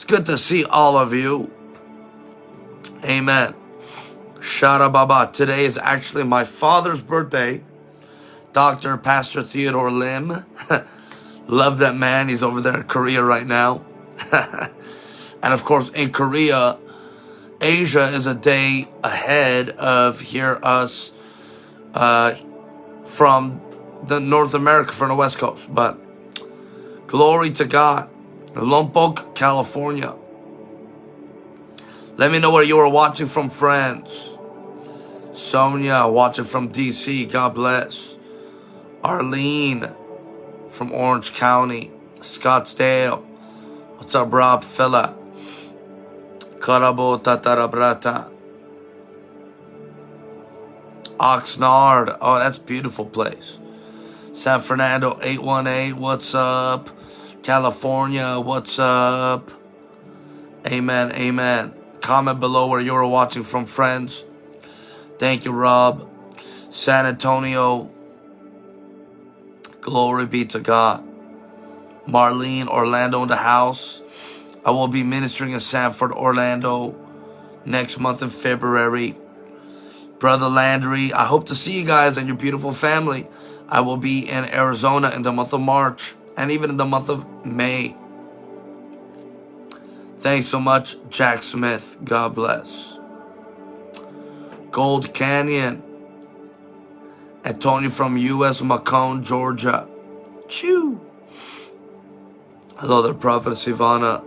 It's good to see all of you. Amen. Shara Baba. Today is actually my father's birthday. Dr. Pastor Theodore Lim. Love that man. He's over there in Korea right now. and of course, in Korea, Asia is a day ahead of here us uh, from the North America from the West Coast. But glory to God. Lompoc, California. Let me know where you are watching from, France. Sonia, watching from DC. God bless. Arlene from Orange County. Scottsdale. What's up, Rob Fella? Karabo Tatarabrata. Oxnard. Oh, that's beautiful place. San Fernando 818. What's up? California. What's up? Amen. Amen. Comment below where you're watching from, friends. Thank you, Rob. San Antonio. Glory be to God. Marlene, Orlando in the house. I will be ministering in Sanford, Orlando next month in February. Brother Landry, I hope to see you guys and your beautiful family. I will be in Arizona in the month of March and even in the month of May. Thanks so much, Jack Smith. God bless. Gold Canyon. Antonio from U.S. Macon, Georgia. Chew. Hello there, Prophet Ivana.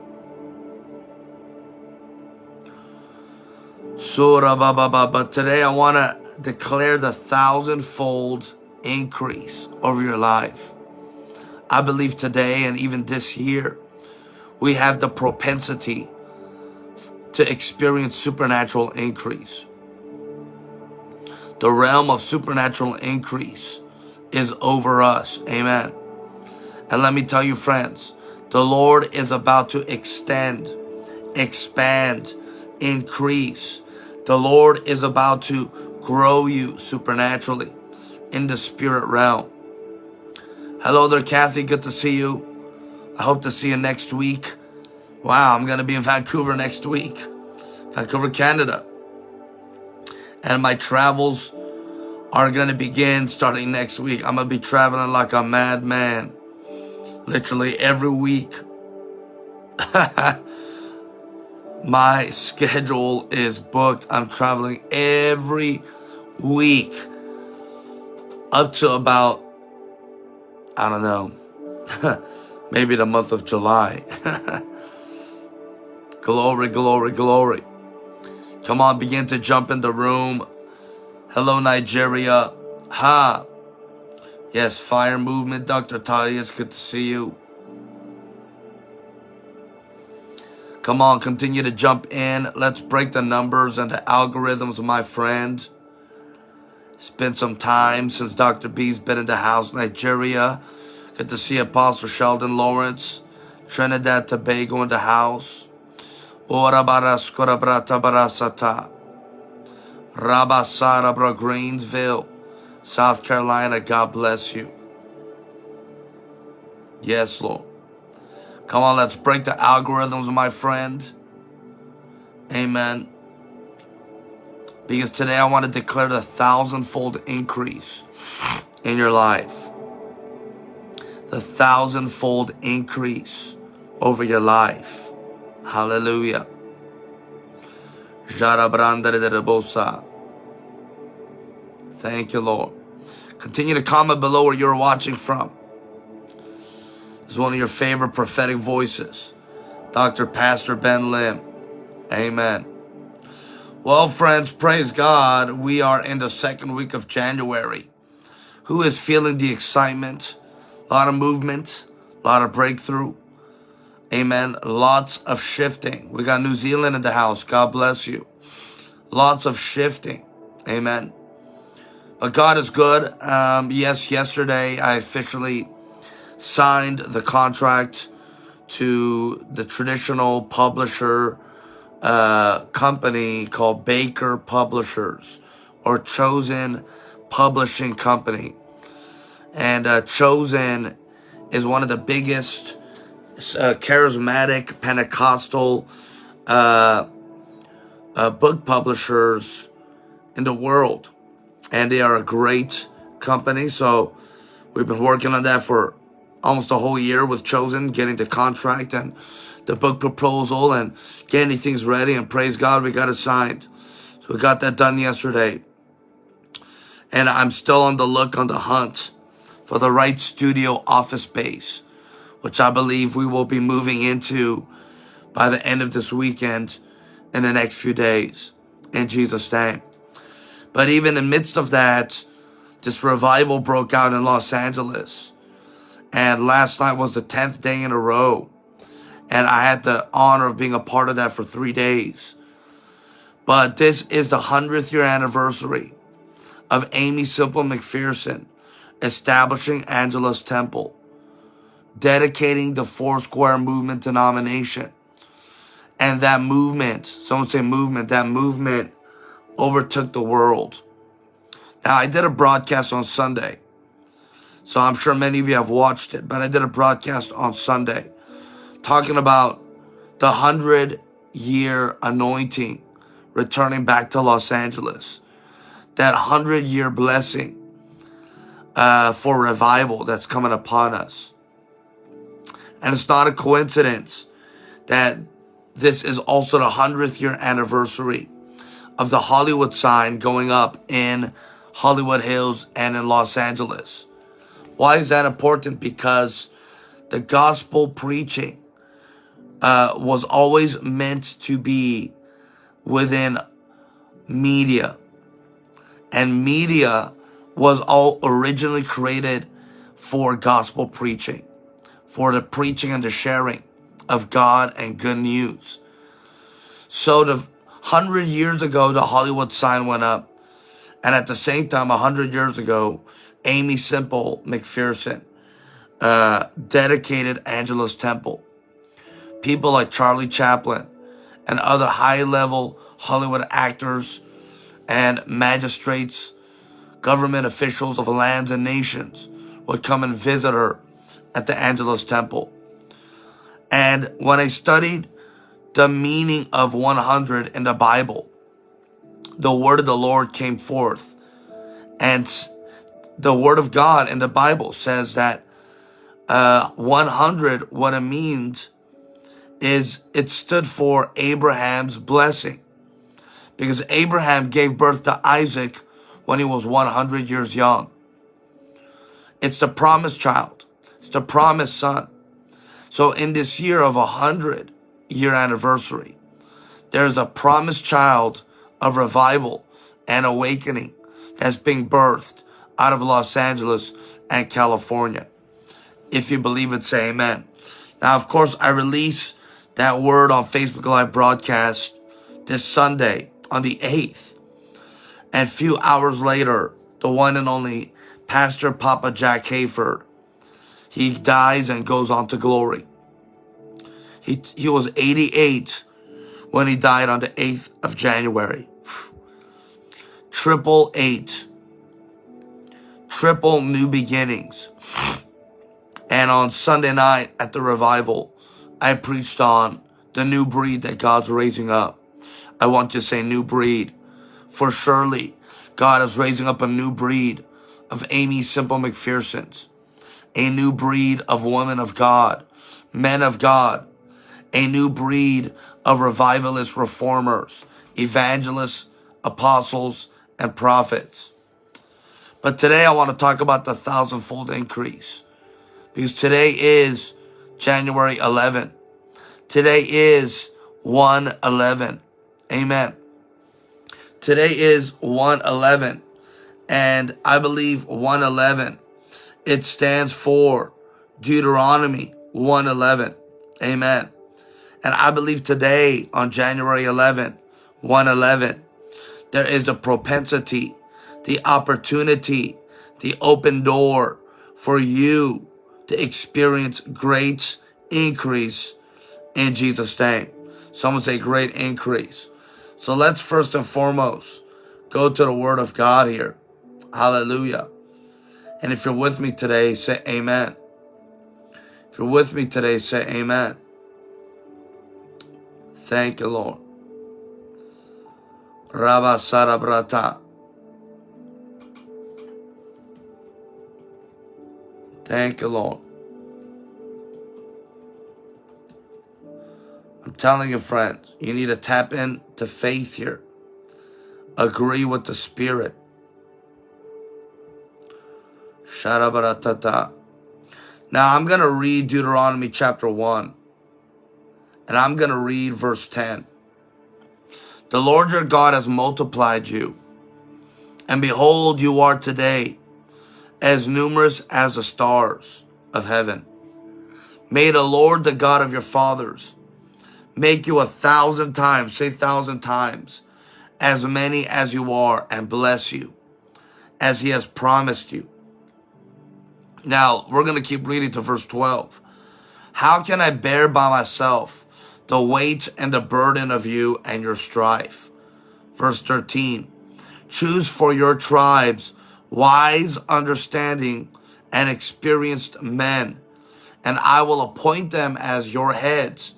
Surah Baba Baba. Today I want to declare the thousandfold increase over your life. I believe today and even this year, we have the propensity to experience supernatural increase. The realm of supernatural increase is over us. Amen. And let me tell you, friends, the Lord is about to extend, expand, increase. The Lord is about to grow you supernaturally in the spirit realm. Hello there, Kathy. Good to see you. I hope to see you next week. Wow, I'm going to be in Vancouver next week. Vancouver, Canada. And my travels are going to begin starting next week. I'm going to be traveling like a madman. Literally every week. my schedule is booked. I'm traveling every week up to about, I don't know, maybe the month of July. glory, glory, glory. Come on, begin to jump in the room. Hello, Nigeria. Ha. Yes, fire movement, Dr. Tadi. It's good to see you. Come on, continue to jump in. Let's break the numbers and the algorithms, my friend. It's been some time since Dr. B's been in the house, Nigeria. Good to see Apostle Sheldon Lawrence. Trinidad, Tobago in the house. Ora baraskora brata barasata. Rabasarabra, Greenville, South Carolina. God bless you. Yes, Lord. Come on, let's break the algorithms, my friend. Amen. Because today I want to declare the thousandfold increase in your life. The thousandfold increase over your life. Hallelujah. Thank you, Lord. Continue to comment below where you're watching from is one of your favorite prophetic voices, Dr. Pastor Ben Lim. Amen. Well, friends, praise God. We are in the second week of January. Who is feeling the excitement? A lot of movement, a lot of breakthrough. Amen. Lots of shifting. We got New Zealand in the house. God bless you. Lots of shifting. Amen. But God is good. Um, yes, yesterday I officially signed the contract to the traditional publisher company called Baker Publishers or Chosen Publishing Company. And uh, Chosen is one of the biggest uh, charismatic Pentecostal uh, uh, book publishers in the world. And they are a great company. So we've been working on that for almost a whole year with Chosen, getting the contract and the book proposal and getting things ready. And praise God, we got it signed. So we got that done yesterday. And I'm still on the look, on the hunt for the right studio office space, which I believe we will be moving into by the end of this weekend in the next few days. In Jesus' name. But even in the midst of that, this revival broke out in Los Angeles. And last night was the 10th day in a row. And I had the honor of being a part of that for three days. But this is the 100th year anniversary of Aimee Semple McPherson establishing Angelus Temple, dedicating the Foursquare Movement denomination. And that movement, someone say movement, that movement overtook the world. Now, I did a broadcast on Sunday. So I'm sure many of you have watched it, but I did a broadcast on Sunday talking about the 100 year anointing returning back to Los Angeles. That 100 year blessing uh, for revival that's coming upon us. And it's not a coincidence that this is also the 100th year anniversary of the Hollywood sign going up in Hollywood Hills and in Los Angeles. Why is that important? Because the gospel preaching uh, was always meant to be within media. And media was all originally created for gospel preaching, for the preaching and the sharing of God and good news. So the hundred years ago, the Hollywood sign went up. And at the same time, a hundred years ago, Aimee Semple McPherson uh, dedicated Angelus Temple. People like Charlie Chaplin and other high-level Hollywood actors and magistrates, government officials of lands and nations would come and visit her at the Angelus Temple. And when I studied the meaning of 100 in the Bible, the word of the Lord came forth. And the word of God in the Bible says that uh, 100, what it means is it stood for Abraham's blessing. Because Abraham gave birth to Isaac when he was 100 years young. It's the promised child. It's the promised son. So in this year of a hundred year anniversary, there's a promised child of revival and awakening that's being birthed out of Los Angeles and California. If you believe it, say amen. Now, of course, I release that word on Facebook Live broadcast this Sunday on the 8th. And a few hours later, the one and only Pastor Papa Jack Hayford he dies and goes on to glory. He, he was 88 when he died on the 8th of January. Triple eight. Triple new beginnings. And on Sunday night at the revival, I preached on the new breed that God's raising up. I want to say new breed. For surely God is raising up a new breed of Aimee Semple McPherson's a new breed of women of God, men of God, a new breed of revivalist reformers, evangelists, apostles, and prophets. But today I want to talk about the thousandfold increase because today is January 11. Today is 111. Amen. Today is 111. And I believe 111 it stands for Deuteronomy 111. Amen. And I believe today on January 11, 111, there is a propensity, the opportunity, the open door for you to experience great increase in Jesus' name. Someone say great increase. So let's first and foremost go to the word of God here. Hallelujah. And if you're with me today, say amen. If you're with me today, say amen. Thank you, Lord. Rabba Sarabrata. Thank you, Lord. I'm telling you, friends, you need to tap into faith here. Agree with the Spirit. Now I'm going to read Deuteronomy chapter 1. And I'm going to read verse 10. The Lord your God has multiplied you. And behold, you are today as numerous as the stars of heaven. May the Lord, the God of your fathers, make you a thousand times, say thousand times, as many as you are, and bless you, as he has promised you. Now, we're going to keep reading to verse 12. How can I bear by myself the weight and the burden of you and your strife? Verse 13. Choose for your tribes wise, understanding, and experienced men, and I will appoint them as your heads.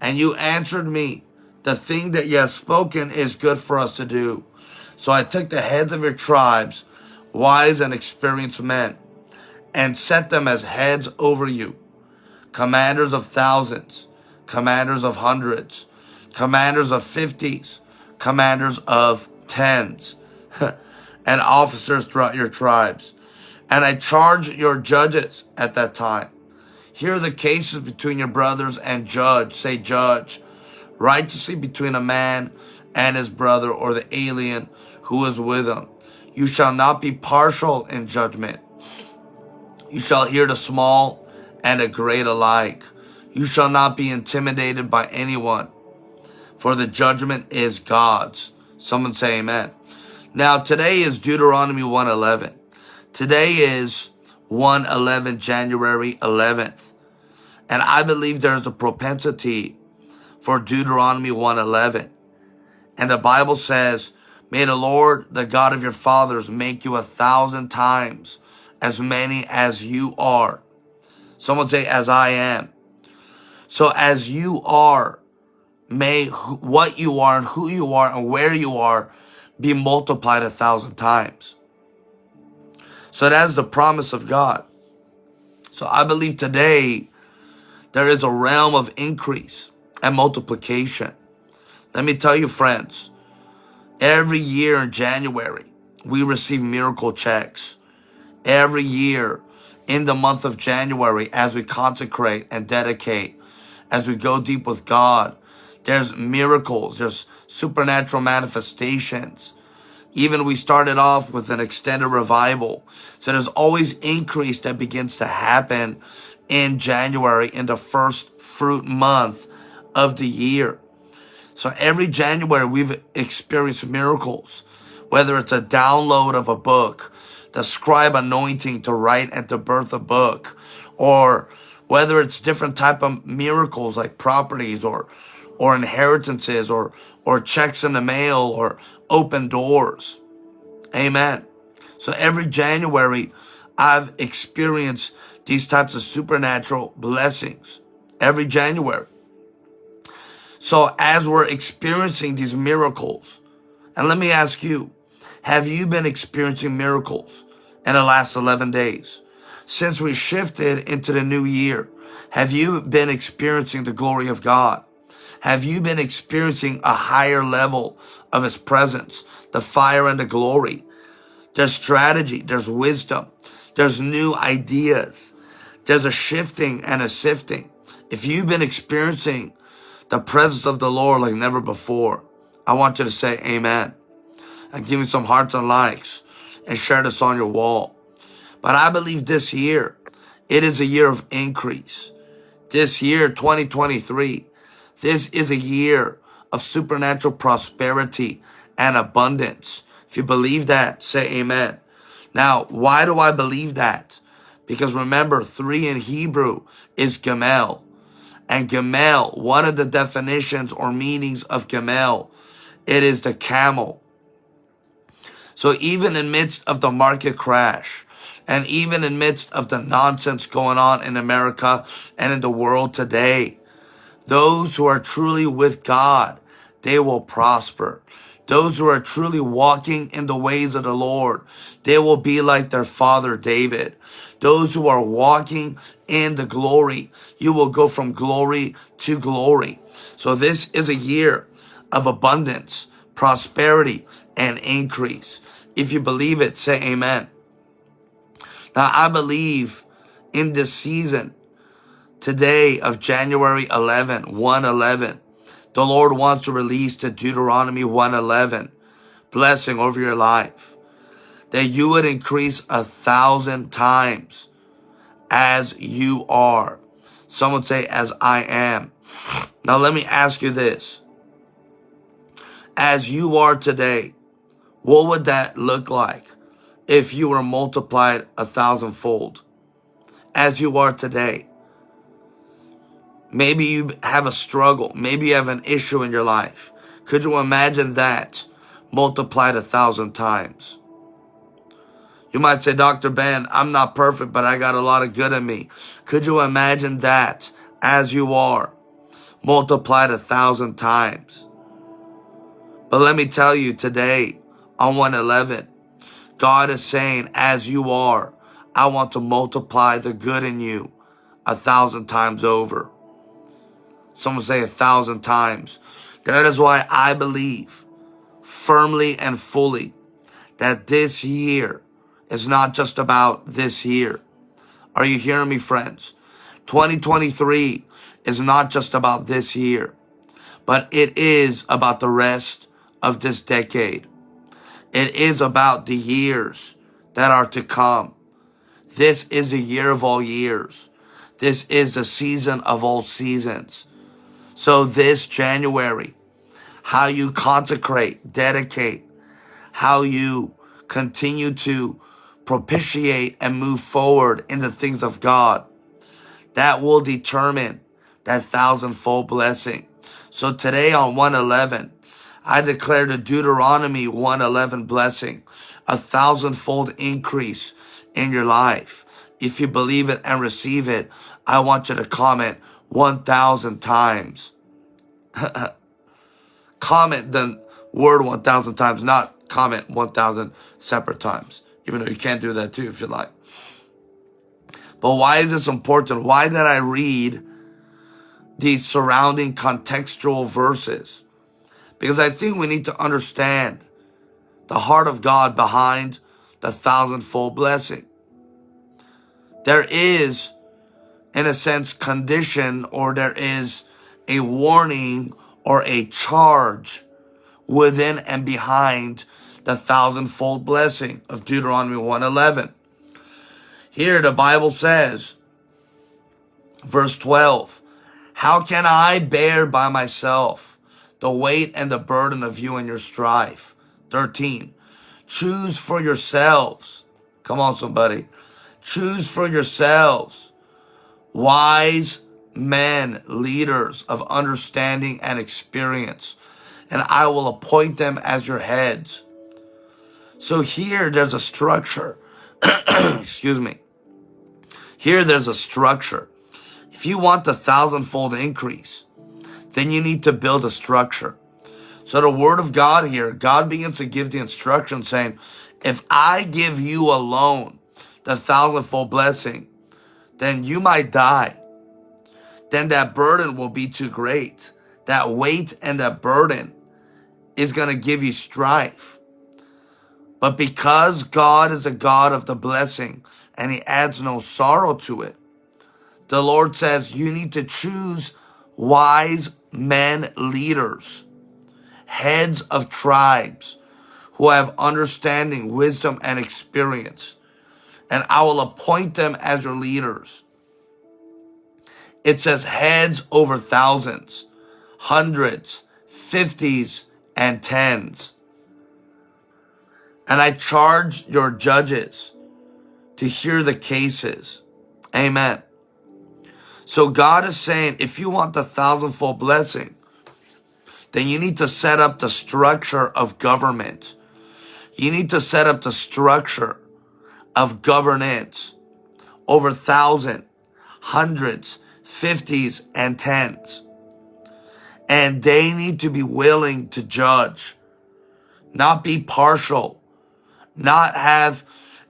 And you answered me, the thing that you have spoken is good for us to do. So I took the heads of your tribes, wise and experienced men, and set them as heads over you, commanders of thousands, commanders of hundreds, commanders of fifties, commanders of tens, and officers throughout your tribes. And I charge your judges at that time. Hear the cases between your brothers and judge. Say, judge righteously between a man and his brother or the alien who is with him. You shall not be partial in judgment. You shall hear the small and the great alike. You shall not be intimidated by anyone, for the judgment is God's. Someone say amen. Now, today is Deuteronomy 111. Today is 111, January 11th. And I believe there's a propensity for Deuteronomy 111. And the Bible says, May the Lord, the God of your fathers, make you a thousand times as many as you are. Someone say, as I am. So as you are, may what you are and who you are and where you are be multiplied a thousand times. So that's the promise of God. So I believe today there is a realm of increase and multiplication. Let me tell you, friends, every year in January, we receive miracle checks every year in the month of January as we consecrate and dedicate, as we go deep with God. There's miracles, there's supernatural manifestations. Even we started off with an extended revival. So there's always increase that begins to happen in January, in the first fruit month of the year. So every January we've experienced miracles, whether it's a download of a book, the scribe anointing to write and to birth of a book, or whether it's different type of miracles like properties or or inheritances or or checks in the mail or open doors. Amen. So every January I've experienced these types of supernatural blessings every January. So as we're experiencing these miracles, and let me ask you, have you been experiencing miracles in the last 11 days? Since we shifted into the new year, have you been experiencing the glory of God? Have you been experiencing a higher level of his presence, the fire and the glory? There's strategy, there's wisdom, there's new ideas, there's a shifting and a sifting. If you've been experiencing the presence of the Lord like never before, I want you to say amen and give me some hearts and likes and share this on your wall. But I believe this year, it is a year of increase. This year, 2023, this is a year of supernatural prosperity and abundance. If you believe that, say amen. Now, why do I believe that? Because remember, three in Hebrew is Gamel. And Gamel, one of the definitions or meanings of Gamel, it is the camel. So even in midst of the market crash, And even in midst of the nonsense going on in America and in the world today, those who are truly with God, they will prosper. Those who are truly walking in the ways of the Lord, they will be like their father David. Those who are walking in the glory, you will go from glory to glory. So this is a year of abundance, prosperity, and increase. If you believe it, say amen. Now, I believe in this season, today of January 11, 111, the Lord wants to release to Deuteronomy 111 blessing over your life. That you would increase a thousand times as you are. Some would say, as I am. Now, let me ask you this. As you are today, what would that look like if you were multiplied a thousandfold? As you are today. Maybe you have a struggle. Maybe you have an issue in your life. Could you imagine that multiplied a thousand times? You might say, Dr. Ben, I'm not perfect, but I got a lot of good in me. Could you imagine that as you are multiplied a thousand times? But let me tell you today on 111, God is saying, as you are, I want to multiply the good in you a thousand times over. Someone say a thousand times. That is why I believe firmly and fully that this year is not just about this year. Are you hearing me, friends? 2023 is not just about this year, but it is about the rest of this decade. It is about the years that are to come. This is the year of all years. This is the season of all seasons. So this January, how you consecrate, dedicate, how you continue to propitiate and move forward in the things of God, that will determine that thousandfold blessing. So today on 111, I declare the Deuteronomy 111 blessing, a thousandfold increase in your life. If you believe it and receive it, I want you to comment 1,000 times. comment the word 1,000 times, not comment 1,000 separate times, even though you can't do that too if you like. But why is this important? Why did I read these surrounding contextual verses? Because I think we need to understand the heart of God behind the thousandfold blessing. There is in a sense, condition or there is a warning or a charge within and behind the thousandfold blessing of Deuteronomy 111. Here the Bible says, verse 12, How can I bear by myself the weight and the burden of you and your strife? 13, Choose for yourselves. Come on, somebody. Choose for yourselves wise men, leaders of understanding and experience, and I will appoint them as your heads. So here there's a structure. Excuse me. Here there's a structure. If you want the thousandfold increase, then you need to build a structure. So the word of God here, God begins to give the instruction saying, if I give you alone the thousandfold blessing, then you might die. Then that burden will be too great. That weight and that burden is going to give you strife. But because God is a God of the blessing and he adds no sorrow to it, the Lord says you need to choose wise men leaders, heads of tribes who have understanding, wisdom, and experience and I will appoint them as your leaders. It says heads over thousands, hundreds, fifties, and tens. And I charge your judges to hear the cases. Amen. So God is saying, if you want the thousandfold blessing, then you need to set up the structure of government. You need to set up the structure of governance over thousand, hundreds, fifties, and tens. And they need to be willing to judge, not be partial, not have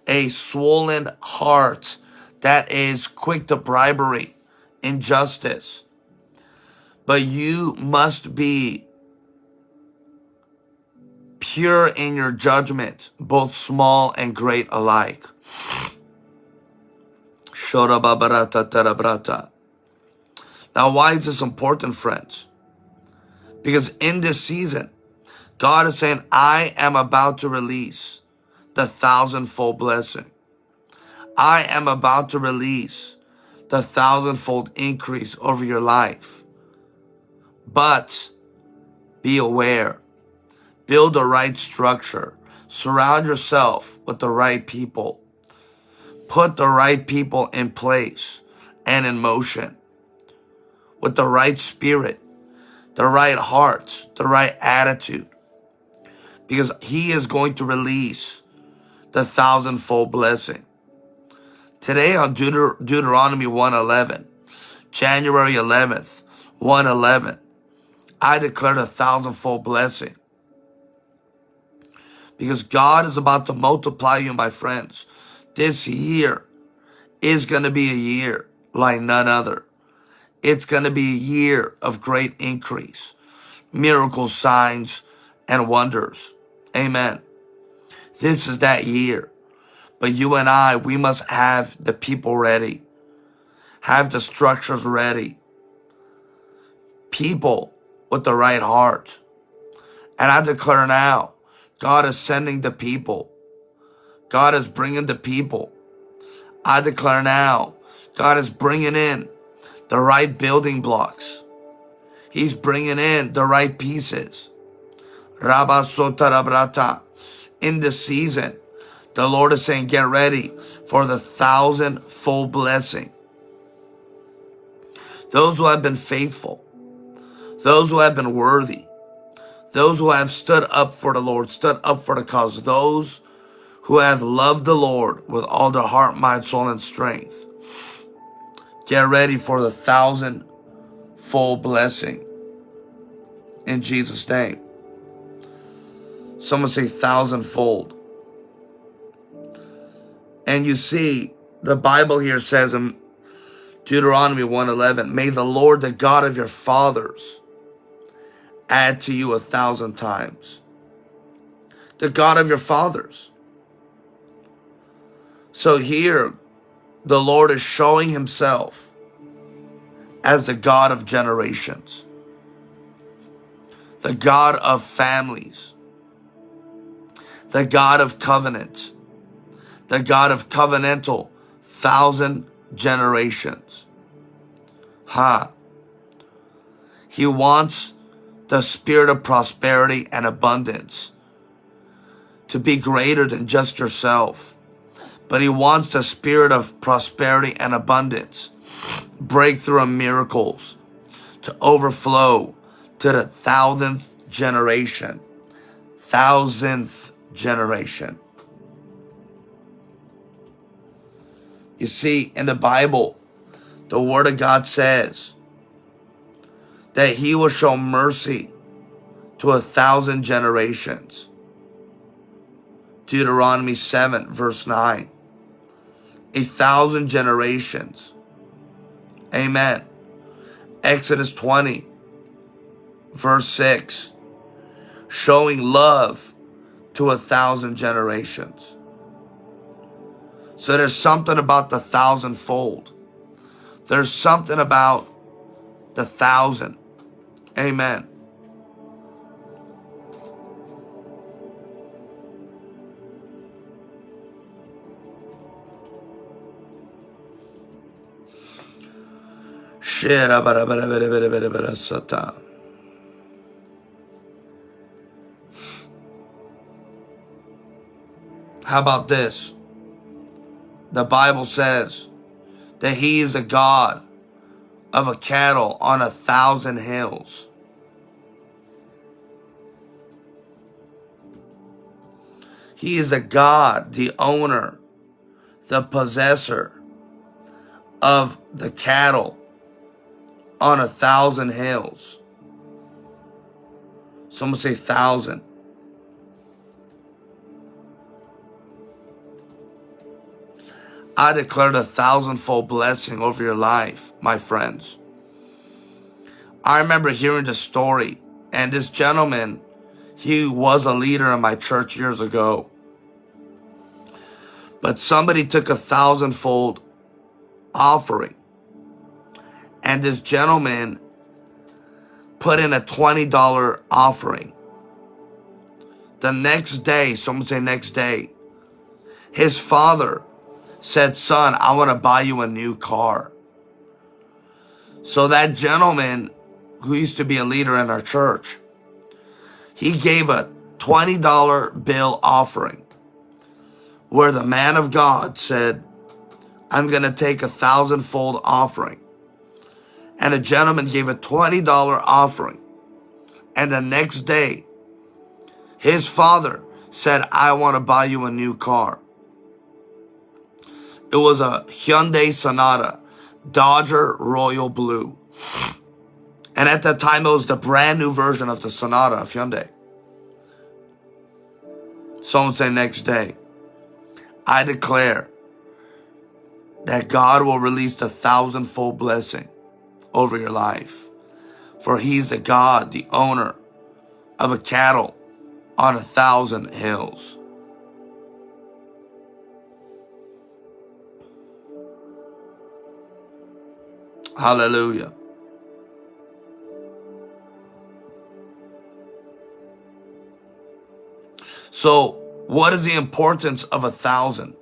a swollen heart that is quick to bribery, injustice. But you must be pure in your judgment, both small and great alike. Now, why is this important, friends? Because in this season, God is saying, I am about to release the thousandfold blessing. I am about to release the thousandfold increase over your life. But be aware, build the right structure, surround yourself with the right people, put the right people in place and in motion with the right spirit, the right heart, the right attitude, because He is going to release the thousandfold blessing. Today on Deuter Deuteronomy 111, January 11th, 111, I declared a thousandfold blessing. Because God is about to multiply you, my friends. This year is going to be a year like none other. It's going to be a year of great increase, miracles, signs, and wonders. Amen. This is that year. But you and I, we must have the people ready, have the structures ready, people with the right heart. And I declare now, God is sending the people. God is bringing the people. I declare now, God is bringing in the right building blocks. He's bringing in the right pieces. Rabba Sotarabrata. In this season, the Lord is saying, get ready for the thousand-fold blessing. Those who have been faithful, those who have been worthy, those who have stood up for the Lord, stood up for the cause, those who have loved the Lord with all their heart, mind, soul, and strength. Get ready for the thousand-fold blessing in Jesus' name. Someone say thousandfold. And you see, the Bible here says in Deuteronomy 1:11, May the Lord, the God of your fathers, add to you a thousand times. The God of your fathers. So here, the Lord is showing himself as the God of generations, the God of families, the God of covenant, the God of covenantal thousand generations. Ha. He wants the spirit of prosperity and abundance to be greater than just yourself. But he wants the spirit of prosperity and abundance, breakthrough and miracles to overflow to the thousandth generation. Thousandth generation. You see, in the Bible, the Word of God says that He will show mercy to a thousand generations. Deuteronomy 7, verse 9. A thousand generations. Amen. Exodus 20, verse 6. Showing love to a thousand generations. So there's something about the thousandfold. There's something about the thousand. Amen. How about this? The Bible says that he is a God of a cattle on a thousand hills. He is a God, the owner the possessor of the cattle on a thousand hills. Someone say thousand. I declared a thousandfold blessing over your life, my friends. I remember hearing the story, and this gentleman, he was a leader in my church years ago. But somebody took a thousandfold offering, and this gentleman put in a $20 offering. The next day, someone say next day, his father said, son, I want to buy you a new car. So that gentleman who used to be a leader in our church, he gave a $20 bill offering where the man of God said, I'm going to take a thousandfold offering. And a gentleman gave a $20 offering. And the next day, his father said, I want to buy you a new car. It was a Hyundai Sonata, Dodger Royal Blue. And at that time, it was the brand new version of the Sonata of Hyundai. Someone say next day, I declare that God will release the thousandfold blessing over your life. For he's the God, the owner of a cattle on a thousand hills. Hallelujah. So, what is the importance of a thousand?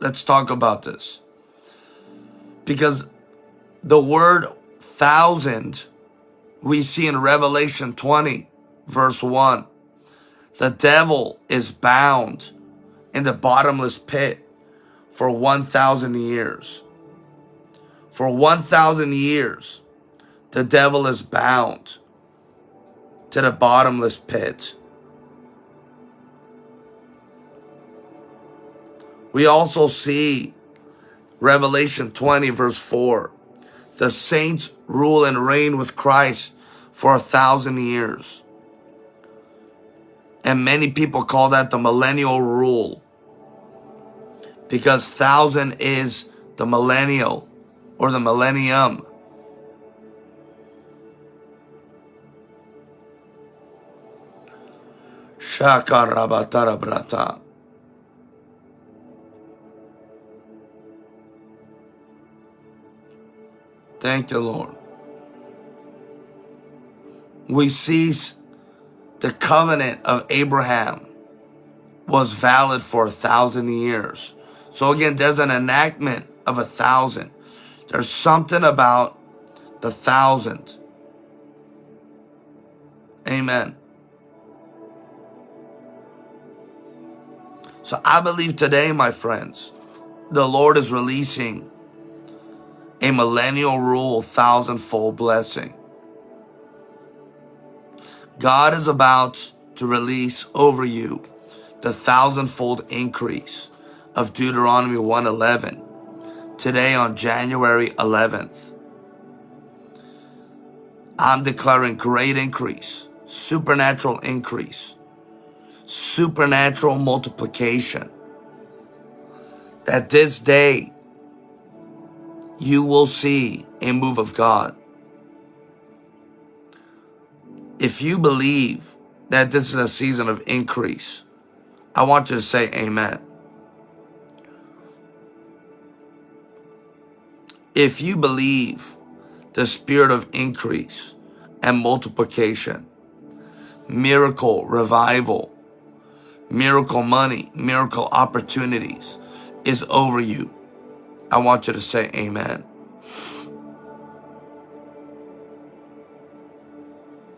Let's talk about this. Because the word thousand we see in Revelation 20, verse 1. The devil is bound in the bottomless pit for 1,000 years. For 1,000 years, the devil is bound to the bottomless pit. We also see Revelation 20 verse 4. The saints rule and reign with Christ for a thousand years. And many people call that the millennial rule. Because thousand is the millennial or the millennium. Shakarabatara Thank you, Lord. We see the covenant of Abraham was valid for a thousand years. So again, there's an enactment of a thousand. There's something about the thousand. Amen. So I believe today, my friends, the Lord is releasing a millennial rule thousandfold blessing. God is about to release over you the thousandfold increase of Deuteronomy 111 today on January 11th. I'm declaring great increase, supernatural increase, supernatural multiplication. That this day you will see a move of God. If you believe that this is a season of increase, I want you to say amen. If you believe the spirit of increase and multiplication, miracle, revival, miracle money, miracle opportunities is over you, I want you to say amen.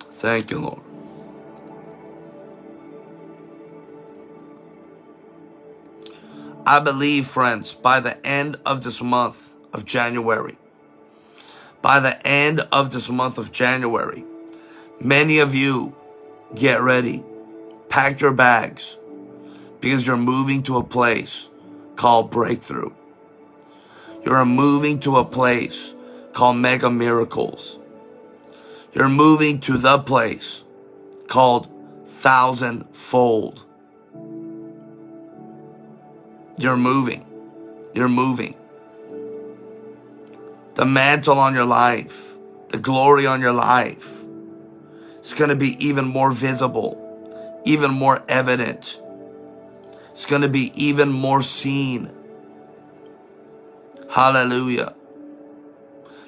Thank you, Lord. I believe, friends, by the end of this month of January, by the end of this month of January, many of you get ready, pack your bags, because you're moving to a place called breakthrough. You're moving to a place called mega miracles. You're moving to the place called thousandfold. You're moving. You're moving. The mantle on your life, the glory on your life, it's going to be even more visible, even more evident. It's going to be even more seen. Hallelujah.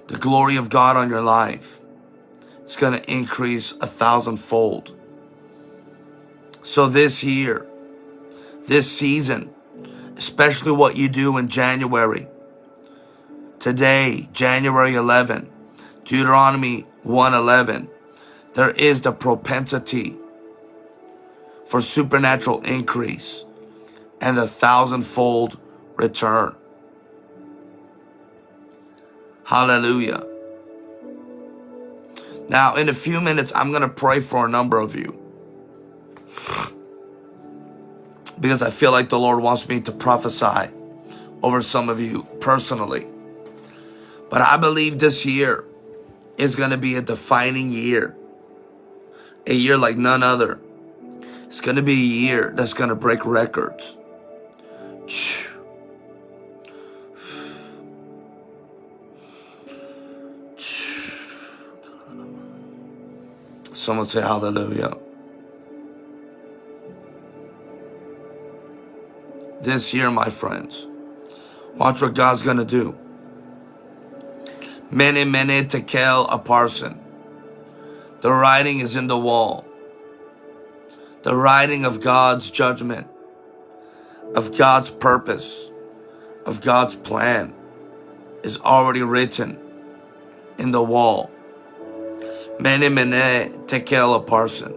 The glory of God on your life is going to increase a thousandfold. So this year, this season, especially what you do in January, today, January 11, Deuteronomy 111, there is the propensity for supernatural increase and the thousandfold return. Hallelujah. Now, in a few minutes, I'm going to pray for a number of you. Because I feel like the Lord wants me to prophesy over some of you personally. But I believe this year is going to be a defining year. A year like none other. It's going to be a year that's going to break records. Someone say hallelujah. This year, my friends, watch what God's going to do. Mene, mene tekel upharsin. The writing is in the wall. The writing of God's judgment, of God's purpose, of God's plan is already written in the wall. Mene mene tekel upharsin.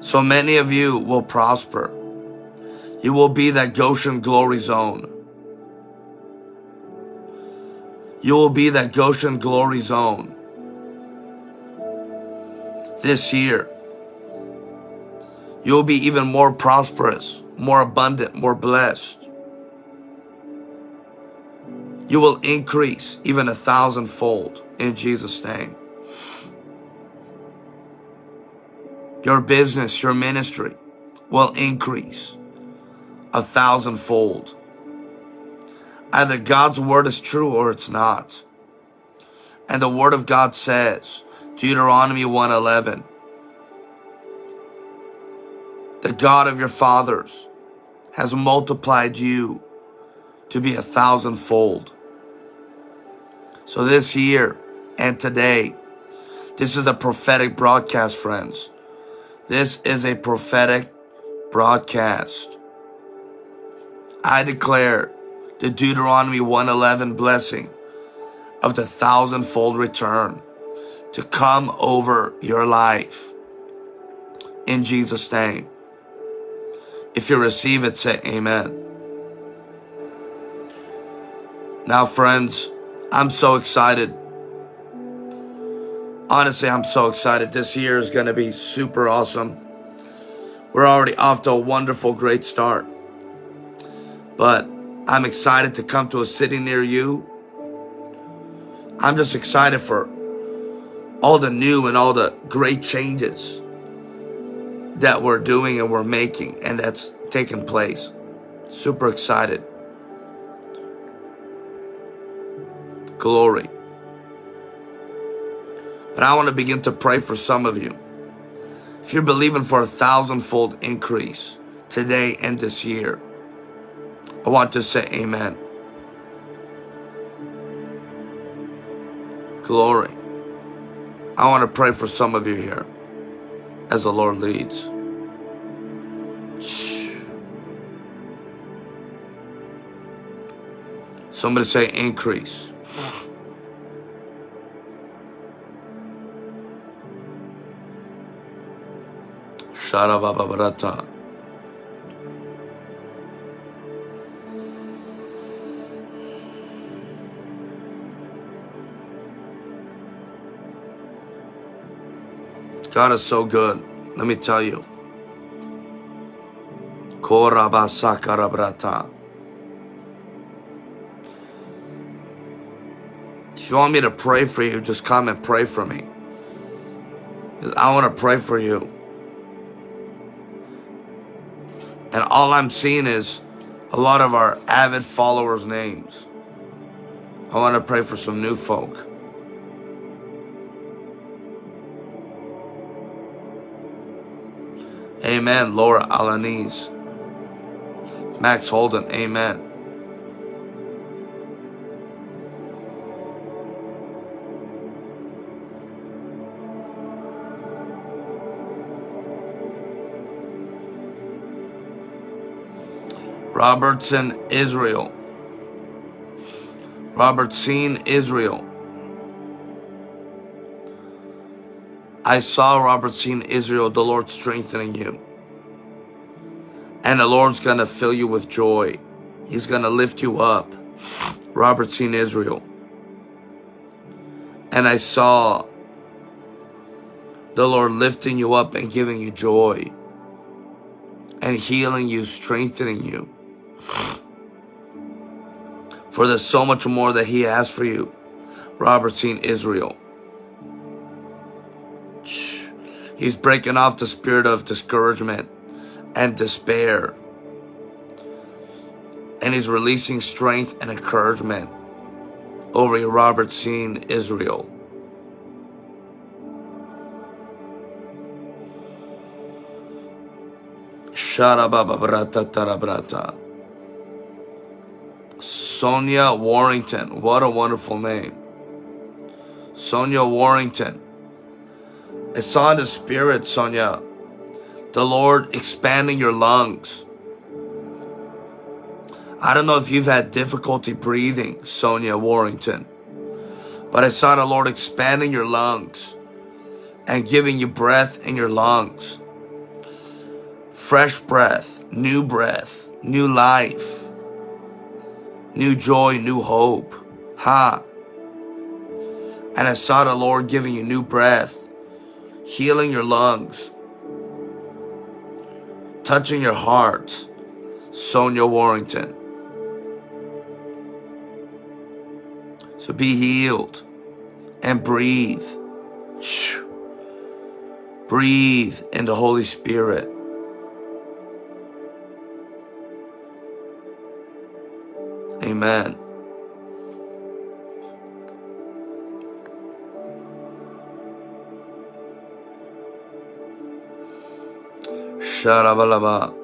So many of you will prosper. You will be that Goshen glory zone. You will be that Goshen glory zone this year. You'll be even more prosperous, more abundant, more blessed. You will increase even a thousandfold in Jesus' name. Your business, your ministry will increase a thousandfold. Either God's word is true or it's not. And the word of God says, Deuteronomy 1:11, the God of your fathers has multiplied you to be a thousandfold. So this year and today, this is a prophetic broadcast, friends. This is a prophetic broadcast. I declare the Deuteronomy 111 blessing of the thousandfold return to come over your life in Jesus' name. If you receive it, say amen. Now, friends, I'm so excited. Honestly, I'm so excited. This year is going to be super awesome. We're already off to a wonderful, great start. But I'm excited to come to a city near you. I'm just excited for all the new and all the great changes that we're doing and we're making and that's taking place. Super excited. Glory. But I want to begin to pray for some of you. If you're believing for a thousandfold increase today and this year, I want to say amen. Glory. I want to pray for some of you here as the Lord leads. Somebody say increase. Sharabababrata. God is so good. Let me tell you. Korabasakarabrata. If you want me to pray for you, just come and pray for me. I want to pray for you. And all I'm seeing is a lot of our avid followers' names. I want to pray for some new folk. Amen. Laura Alaniz. Max Holden. Amen. Robertson, Israel. Robertson, Israel. I saw Robertson, Israel, the Lord strengthening you. And the Lord's going to fill you with joy. He's going to lift you up. Robertson, Israel. And I saw the Lord lifting you up and giving you joy and healing you, strengthening you. For there's so much more that He has for you. Robertson, Israel. He's breaking off the spirit of discouragement and despair. And He's releasing strength and encouragement over you, Robertson, Israel. Shara Baba Brata Sharabababrata Sonia Warrington. What a wonderful name. Sonia Warrington. I saw the spirit, Sonia, the Lord expanding your lungs. I don't know if you've had difficulty breathing, Sonia Warrington, but I saw the Lord expanding your lungs and giving you breath in your lungs. Fresh breath, new breath, new life, new joy, new hope. Ha. And I saw the Lord giving you new breath, healing your lungs, touching your heart. Sonia Warrington. So be healed and breathe. Breathe in the Holy Spirit. Amen. Sharabalaba.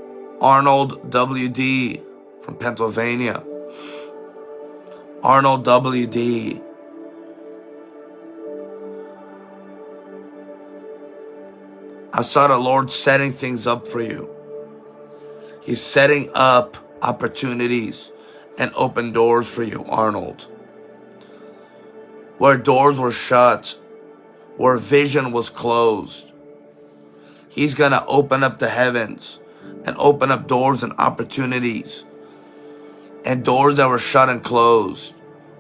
Arnold WD from Pennsylvania. Arnold WD. I saw the Lord setting things up for you. He's setting up opportunities and open doors for you, Arnold. Where doors were shut, where vision was closed, He's going to open up the heavens and open up doors and opportunities. And doors that were shut and closed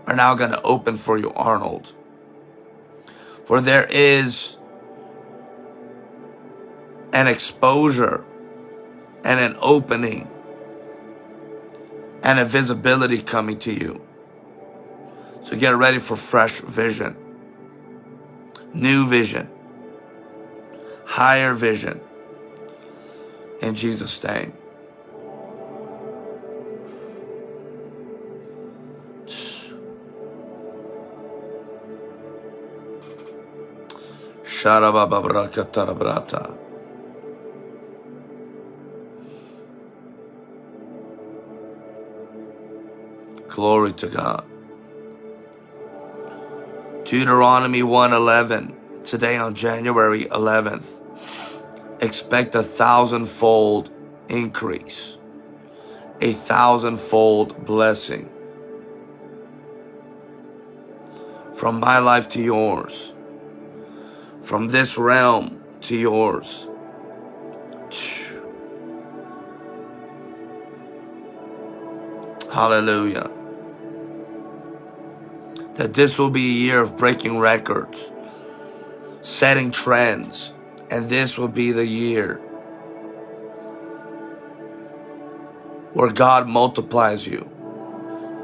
are now going to open for you, Arnold. For there is an exposure and an opening and a visibility coming to you. So get ready for fresh vision, new vision, higher vision. In Jesus' name. Sharabababrakatarabra. Glory to God. Deuteronomy 1:11. today on January 11th. Expect a thousandfold increase, a thousandfold blessing from my life to yours, from this realm to yours. Hallelujah that this will be a year of breaking records, setting trends, And this will be the year where God multiplies you.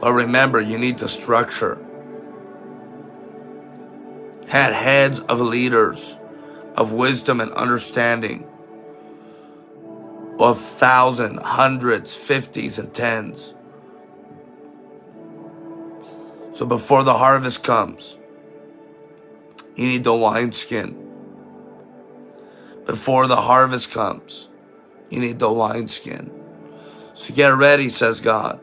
But remember, you need the structure. Had heads of leaders of wisdom and understanding of thousand, hundreds, hundreds, fifties, and tens. So before the harvest comes, you need the wineskin. Before the harvest comes, you need the wineskin. So get ready, says God,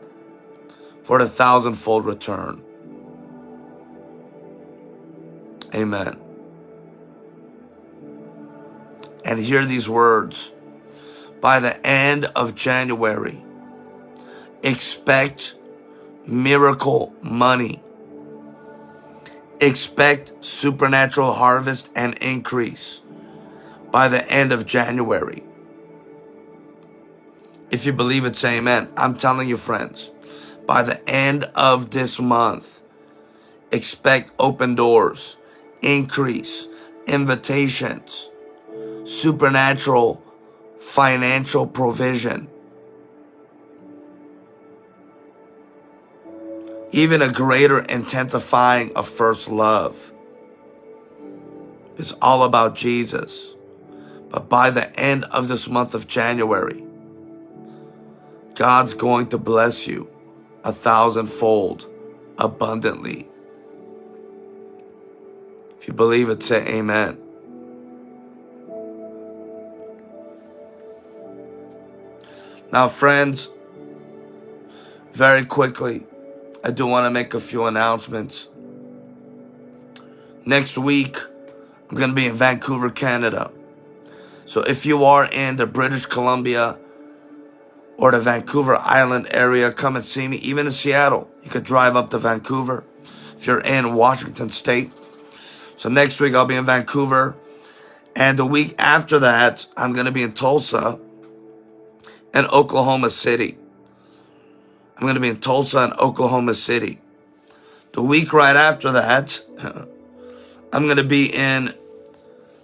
for the thousandfold return. Amen. And hear these words. By the end of January, expect miracle money. Expect supernatural harvest and increase by the end of January. If you believe it, say amen. I'm telling you, friends, by the end of this month, expect open doors, increase, invitations, supernatural financial provision. Even a greater intensifying of first love. It's all about Jesus. But by the end of this month of January, God's going to bless you a thousandfold abundantly. If you believe it, say amen. Now, friends, very quickly, I do want to make a few announcements. Next week, I'm going to be in Vancouver, Canada. So if you are in the British Columbia or the Vancouver Island area, come and see me. Even in Seattle, you could drive up to Vancouver if you're in Washington State. So next week I'll be in Vancouver. And the week after that, I'm going to be in Tulsa and Oklahoma City. I'm going to be in Tulsa and Oklahoma City. The week right after that, I'm going to be in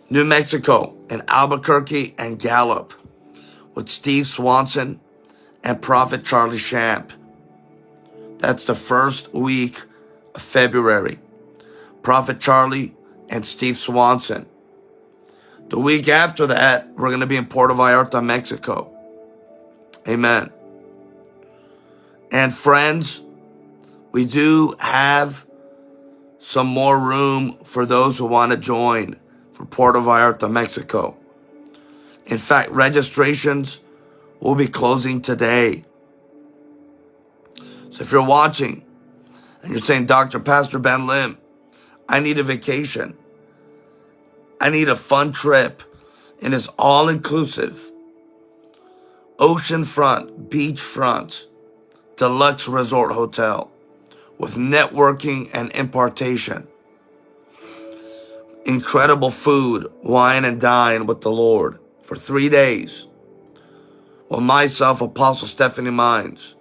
New Mexico, in Albuquerque and Gallup with Steve Swanson and Prophet Charlie Shamp. That's the first week of February. Prophet Charlie and Steve Swanson. The week after that, we're going to be in Puerto Vallarta, Mexico. Amen. And friends, we do have some more room for those who want to join for Puerto Vallarta, Mexico. In fact, registrations will be closing today. So if you're watching and you're saying, Dr. Pastor Ben Lim, I need a vacation. I need a fun trip. And it's all inclusive. Oceanfront, beachfront, deluxe resort hotel with networking and impartation. Incredible food, wine and dine with the Lord for three days with myself, Apostle Stephanie Mines,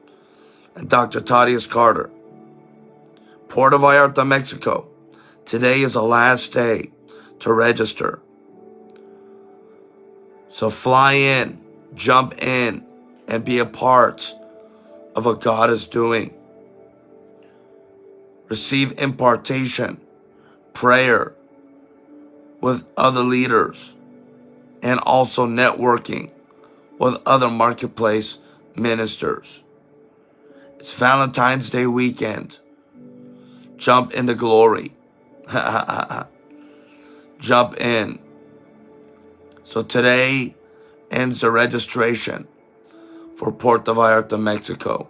and Dr. Thaddeus Carter. Puerto Vallarta, Mexico. Today is the last day to register. So fly in, jump in, and be a part of what God is doing. Receive impartation, prayer with other leaders, and also networking with other marketplace ministers. It's Valentine's Day weekend. Jump into glory. Jump in. So today ends the registration for Puerto Vallarta, Mexico.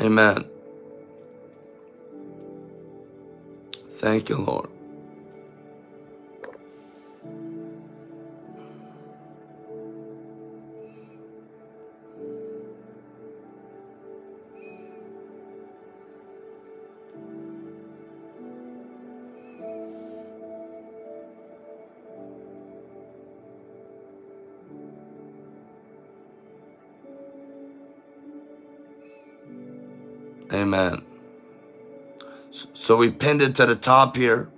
Amen. Thank you, Lord. So we pinned it to the top here.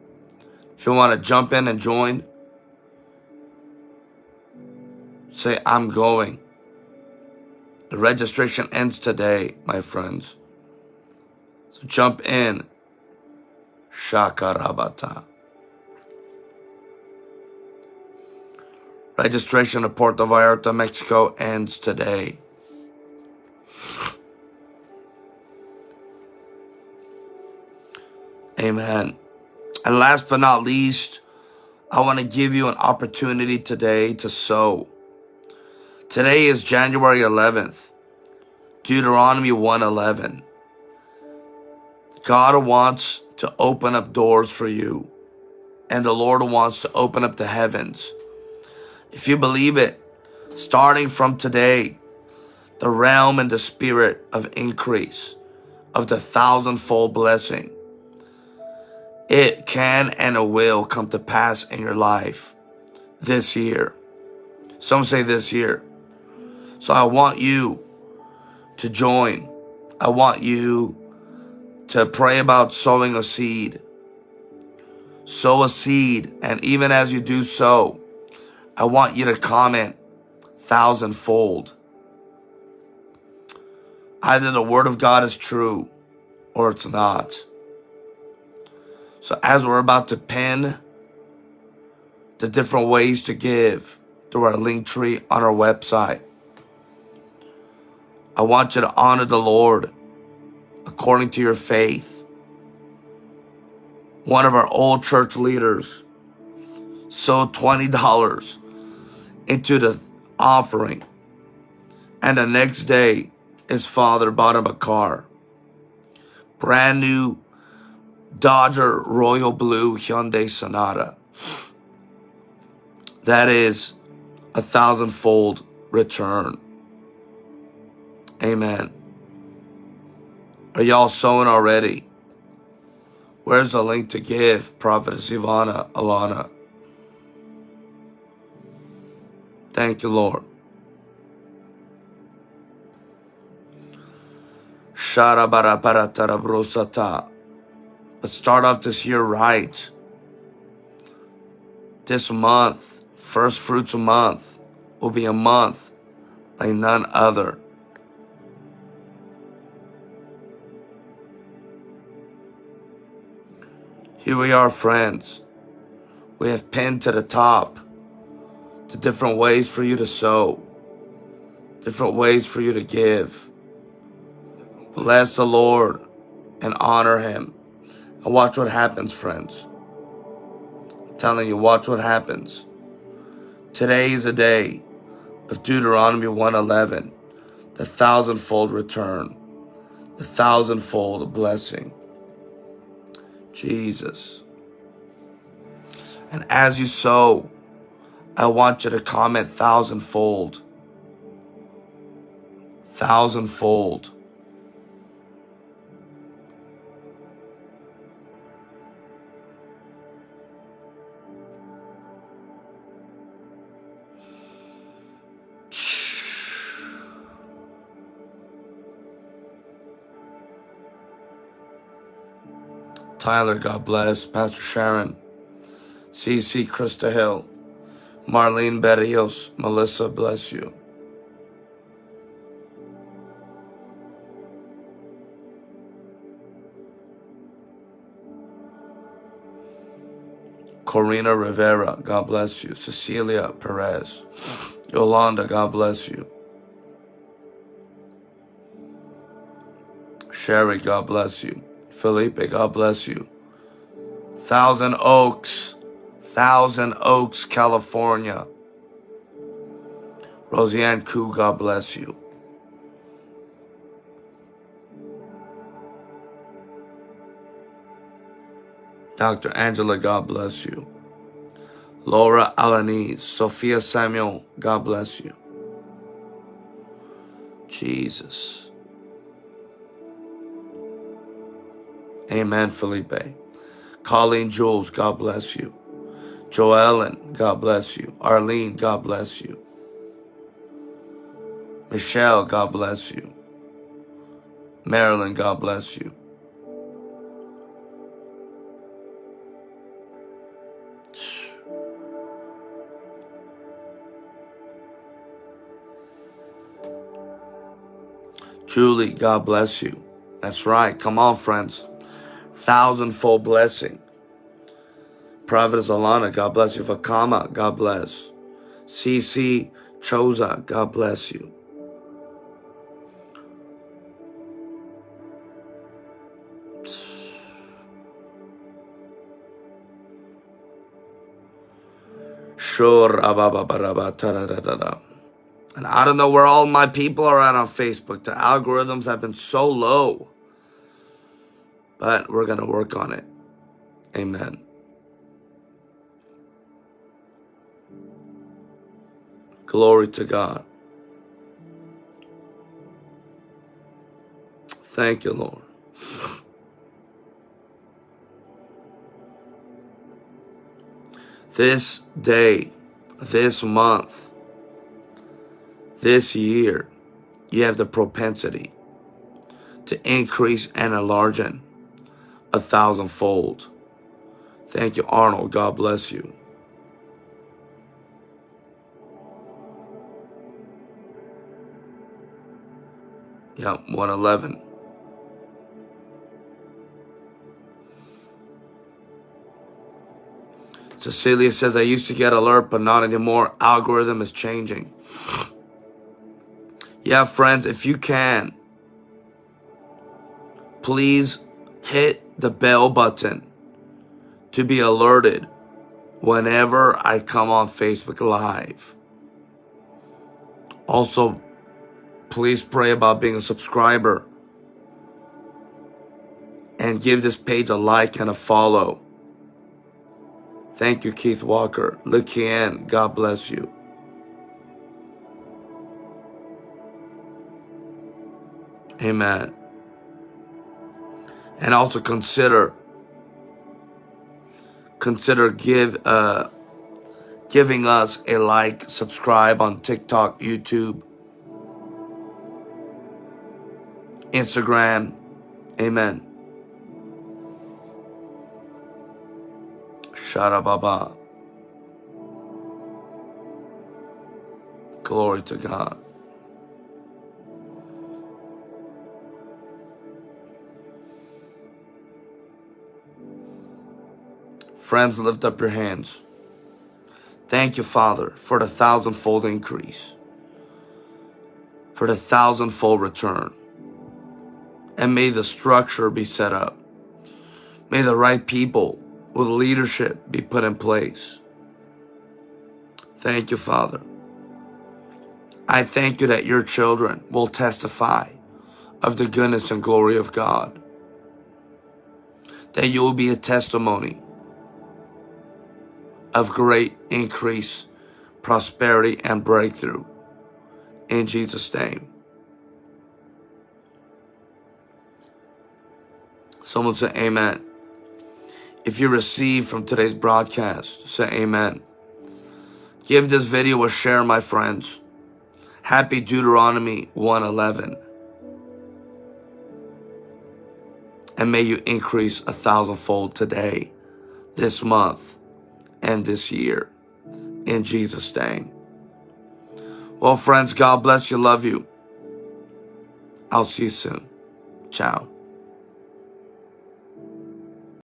If you want to jump in and join, say, I'm going. The registration ends today, my friends. So jump in. Shakarabata. Registration at Puerto Vallarta, Mexico ends today. Amen. And last but not least, I want to give you an opportunity today to sow. Today is January 11th, Deuteronomy 1:11. God wants to open up doors for you, and the Lord wants to open up the heavens. If you believe it, starting from today, the realm and the spirit of increase, of the thousandfold blessing, it can and it will come to pass in your life this year. Some say this year. So I want you to join. I want you to pray about sowing a seed. Sow a seed. And even as you do so, I want you to comment thousandfold. Either the word of God is true or it's not. So as we're about to pin the different ways to give through our Linktree on our website, I want you to honor the Lord according to your faith. One of our old church leaders sowed $20 into the offering. And the next day, his father bought him a car. Brand new Dodger Royal Blue Hyundai Sonata. That is a thousandfold return. Amen. Are y'all sowing already? Where's the link to give, Prophetess Ivana, Alana? Thank you, Lord. Shara bara paratara Sharabarabaratarabrosa Let's start off this year right. This month, first fruits month, will be a month like none other. Here we are, friends. We have pinned to the top the different ways for you to sow, different ways for you to give. Bless the Lord and honor Him. And watch what happens, friends. I'm telling you, watch what happens. Today is a day of Deuteronomy 111, the thousandfold return, the thousandfold blessing. Jesus. And as you sow, I want you to comment thousandfold. Thousandfold. Tyler, God bless. Pastor Sharon, CC Krista Hill, Marlene Berrios, Melissa, bless you. Corina Rivera, God bless you. Cecilia Perez, Yolanda, God bless you. Sherry, God bless you. Felipe, God bless you. Thousand Oaks, Thousand Oaks, California. Roseanne Koo, God bless you. Dr. Angela, God bless you. Laura Alanis, Sophia Samuel, God bless you. Jesus. Amen, Felipe. Colleen Jules, God bless you. Joellen, God bless you. Arlene, God bless you. Michelle, God bless you. Marilyn, God bless you. Julie, God bless you. That's right. Come on, friends. Thousandfold blessing. Prophetess Alana, God bless you. Fakama, God bless. CC Choza, God bless you. Sure. And I don't know where all my people are at on Facebook. The algorithms have been so low. But we're going to work on it. Amen. Glory to God. Thank you, Lord. This day, this month, this year, you have the propensity to increase and enlarge a thousandfold. Thank you, Arnold. God bless you. Yeah, 111. Cecilia says, I used to get alert, but not anymore. Algorithm is changing. Yeah, friends, if you can, please hit the bell button to be alerted whenever I come on Facebook Live. Also, please pray about being a subscriber and give this page a like and a follow. Thank you, Keith Walker. Look in. God bless you. Amen. And also consider consider give uh giving us a like, subscribe on TikTok, YouTube, Instagram. Amen. Sharababa. Glory to God. Friends, lift up your hands. Thank you, Father, for the thousandfold increase, for the thousandfold return. And may the structure be set up. May the right people with leadership be put in place. Thank you, Father. I thank you that your children will testify of the goodness and glory of God. That you will be a testimony of great increase, prosperity, and breakthrough. In Jesus' name. Someone say amen. If you receive from today's broadcast, say amen. Give this video a share, my friends. Happy Deuteronomy 111. And may you increase a thousandfold today, this month, and this year. In Jesus' name. Well, friends, God bless you. Love you. I'll see you soon. Ciao.